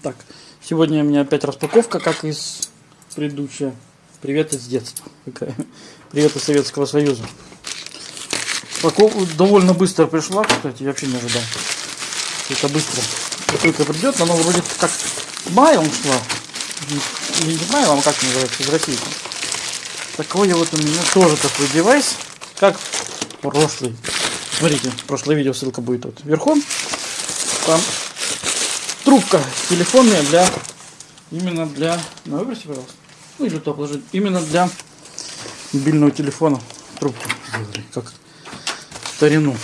Так, сегодня у меня опять распаковка, как из предыдущая. Привет из детства. Привет из Советского Союза. Упаковка довольно быстро пришла, кстати, я вообще не ожидал. Это быстро. Как только придет, оно вроде как маем шла. Не, не маем, а как называется, из России. Такое вот у меня тоже такой девайс, как прошлый. Смотрите, прошлое видео, ссылка будет вот вверху. Там трубка телефонная для именно для на выбросе, пожалуйста. Ну или то положить. Именно для мобильного телефона трубку как старину.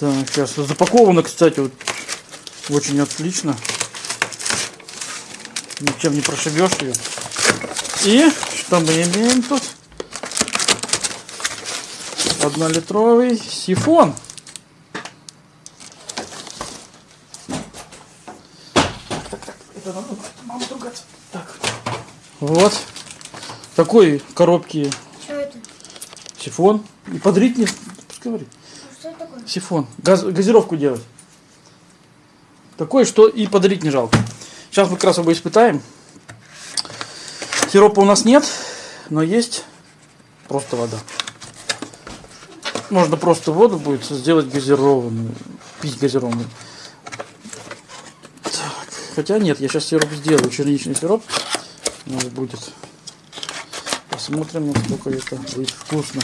Так, сейчас запаковано, кстати, вот очень отлично. Ничем не прошибешь ее. И что мы имеем тут? Однолитровый сифон. Это надо мама ругаться. Так. Вот. Такой коробки Что это? сифон. И подрить не... Пускай говорит. А Что это такое? Сифон. Газ, газировку делать. Такое, что и подарить не жалко. Сейчас мы как раз его испытаем. Сиропа у нас нет, но есть просто вода. Можно просто воду будет сделать газированную. Пить газированную. Хотя нет, я сейчас сироп сделаю. Черничный сироп. У нас будет. Посмотрим, насколько это будет вкусно.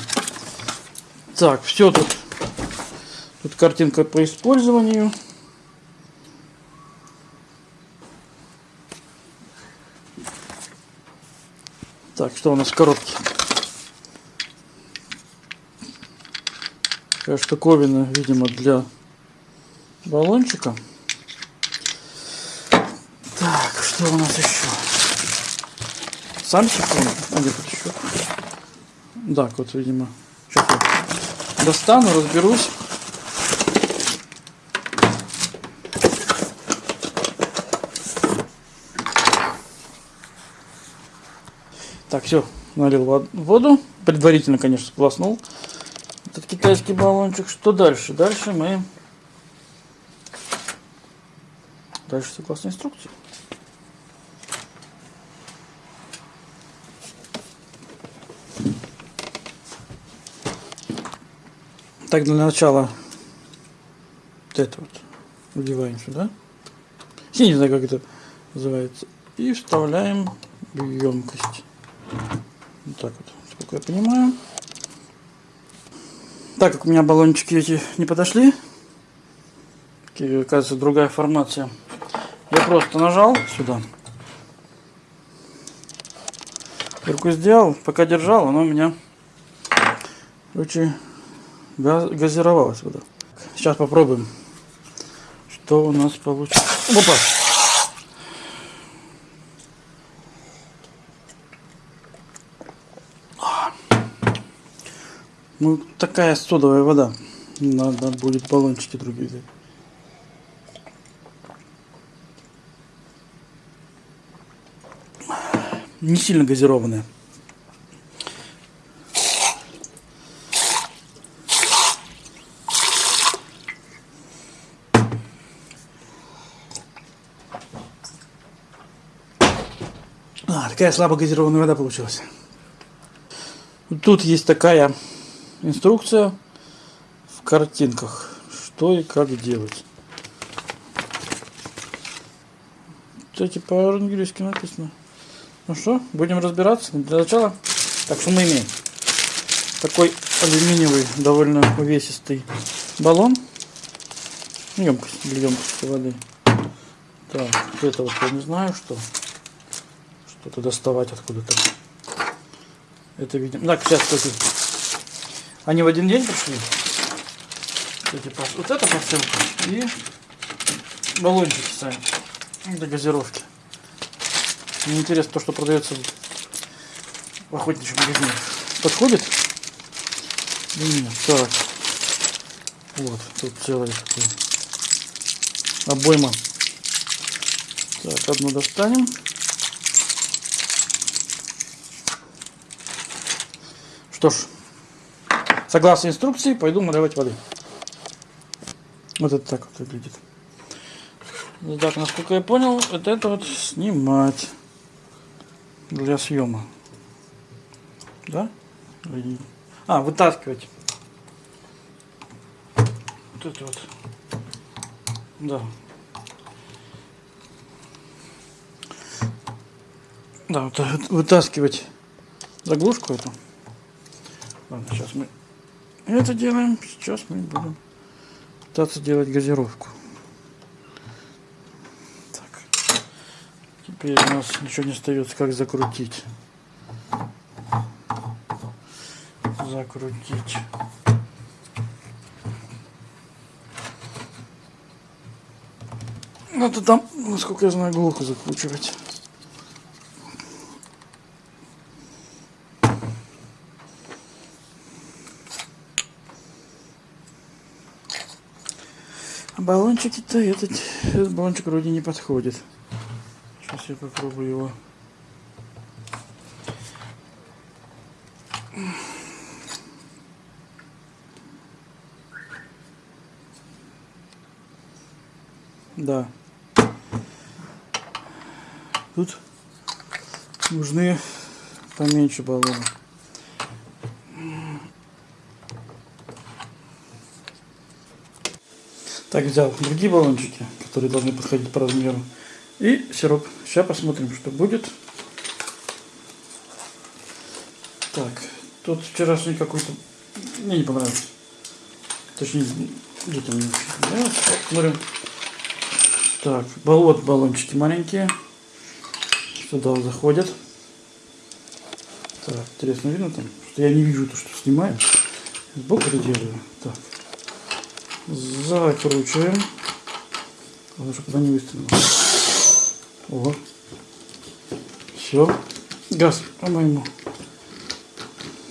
Так, все тут. Тут картинка по использованию. Так, что у нас в коробке? Такая штуковина, видимо, для баллончика. Так, что у нас еще? Сифон. А где тут еще? Так, вот, видимо. Я достану, разберусь. Так, все, налил вод- воду. Предварительно, конечно, сполоснул этот китайский баллончик. Что дальше? Дальше мы... Дальше согласно инструкции. Так, для начала вот это вот вливаем сюда. Я не знаю, как это называется. И вставляем в емкость. Вот так вот, сколько я понимаю. Так как у меня баллончики эти не подошли, такие, оказывается, другая формация, я просто нажал сюда. Руку сделал, пока держал, оно у меня, короче, газировалась вода. Сейчас попробуем, что у нас получится. Опа! Ну, такая содовая вода. Надо будет баллончики другие взять. Не сильно газированная. А, такая слабо газированная вода получилась. Тут есть такая инструкция в картинках, что и как делать. Кстати, по-английски написано. Ну что, будем разбираться. Для начала, так что мы имеем? Такой алюминиевый, довольно увесистый баллон. Емкость для емкости воды. Так, это вот я не знаю, что. Что-то доставать откуда-то. Это видим. Так, сейчас, кстати, они в один день пришли. Пос- Вот эта посылка и баллончики сами для газировки. Мне интересно то, что продается в охотничьем магазине. Подходит? Нет, так. Вот, тут целая такая обойма. Так, одну достанем. Что ж, Согласно инструкции, пойду наливать воды. Вот это так вот выглядит. Так, насколько я понял, вот это вот снимать для съема. Да? А, вытаскивать. Вот это вот. Да. Да, вот вот вытаскивать заглушку эту. Ладно, сейчас мы это делаем. Сейчас мы будем пытаться делать газировку. Так. Теперь у нас ничего не остается, как закрутить. Закрутить. Надо там, насколько я знаю, глухо закручивать. А баллончики-то этот, этот баллончик вроде не подходит. Сейчас я попробую его. Да. Тут нужны поменьше баллоны. Так, взял другие баллончики, которые должны подходить по размеру. И сироп. Сейчас посмотрим, что будет. Так, тот вчерашний какой-то мне не понравился. Точнее, где-то мне понравился. Посмотрим. Так, болот баллончики маленькие. Сюда заходят. Так, интересно видно там, что я не вижу то, что снимаю. Сбоку это делаю. Так. Закручиваем. Главное, чтобы она не выстрелила. О. Все. Газ, по-моему,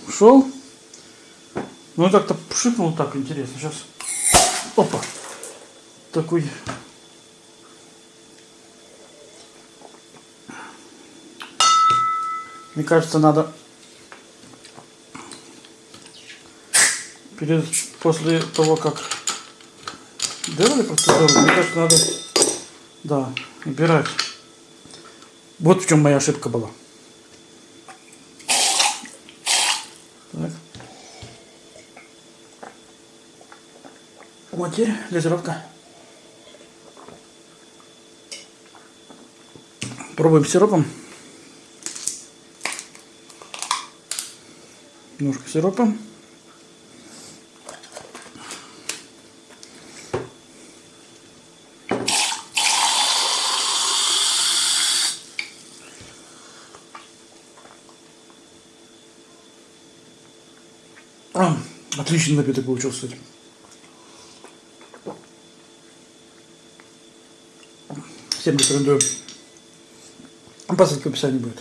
ушел. Ну, как-то пшикнул так интересно. Сейчас. Опа. Такой Мне кажется, надо перед после того, как делали процедуру, мне кажется, надо да, убирать. Вот в чем моя ошибка была. Так. Вот теперь газировка. Пробуем сиропом. Немножко сиропа. Отличный напиток получился. Всем рекомендую. По ссылке в описании будет.